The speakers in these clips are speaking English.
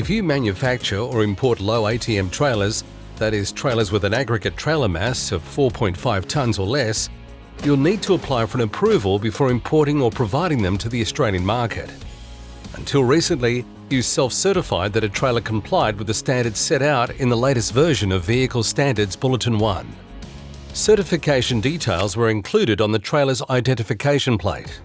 If you manufacture or import low ATM trailers, that is trailers with an aggregate trailer mass of 4.5 tonnes or less, you'll need to apply for an approval before importing or providing them to the Australian market. Until recently, you self-certified that a trailer complied with the standards set out in the latest version of Vehicle Standards Bulletin 1. Certification details were included on the trailer's identification plate.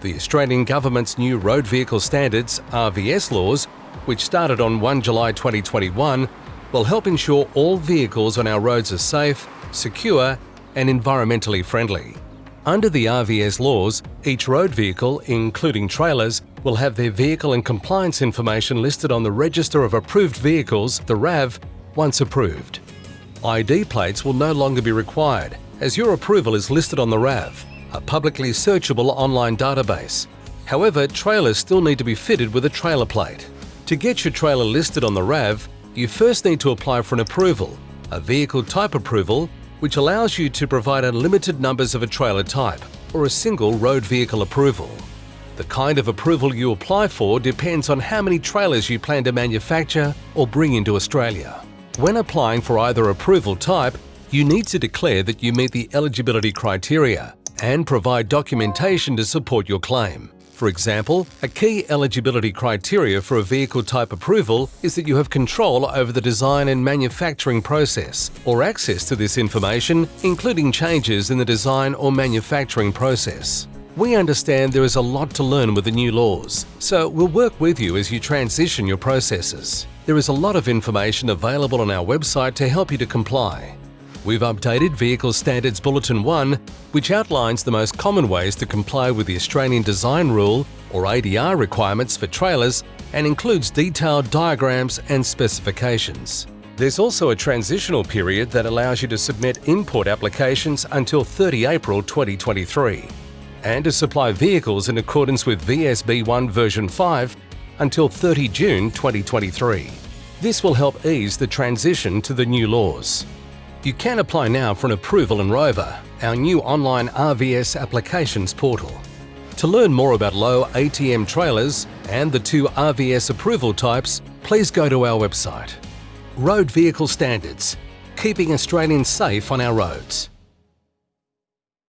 The Australian Government's new Road Vehicle Standards RVS laws, which started on 1 July 2021, will help ensure all vehicles on our roads are safe, secure and environmentally friendly. Under the RVS laws, each road vehicle, including trailers, will have their vehicle and compliance information listed on the Register of Approved Vehicles, the RAV, once approved. ID plates will no longer be required, as your approval is listed on the RAV, a publicly searchable online database. However, trailers still need to be fitted with a trailer plate. To get your trailer listed on the RAV, you first need to apply for an approval, a vehicle type approval, which allows you to provide unlimited numbers of a trailer type or a single road vehicle approval. The kind of approval you apply for depends on how many trailers you plan to manufacture or bring into Australia. When applying for either approval type, you need to declare that you meet the eligibility criteria and provide documentation to support your claim. For example, a key eligibility criteria for a vehicle type approval is that you have control over the design and manufacturing process or access to this information, including changes in the design or manufacturing process. We understand there is a lot to learn with the new laws, so we'll work with you as you transition your processes. There is a lot of information available on our website to help you to comply. We've updated Vehicle Standards Bulletin 1, which outlines the most common ways to comply with the Australian Design Rule or ADR requirements for trailers and includes detailed diagrams and specifications. There's also a transitional period that allows you to submit import applications until 30 April 2023 and to supply vehicles in accordance with VSB 1 version 5 until 30 June 2023. This will help ease the transition to the new laws. You can apply now for an approval in Rover, our new online RVS applications portal. To learn more about low ATM trailers and the two RVS approval types, please go to our website. Road Vehicle Standards – Keeping Australians safe on our roads.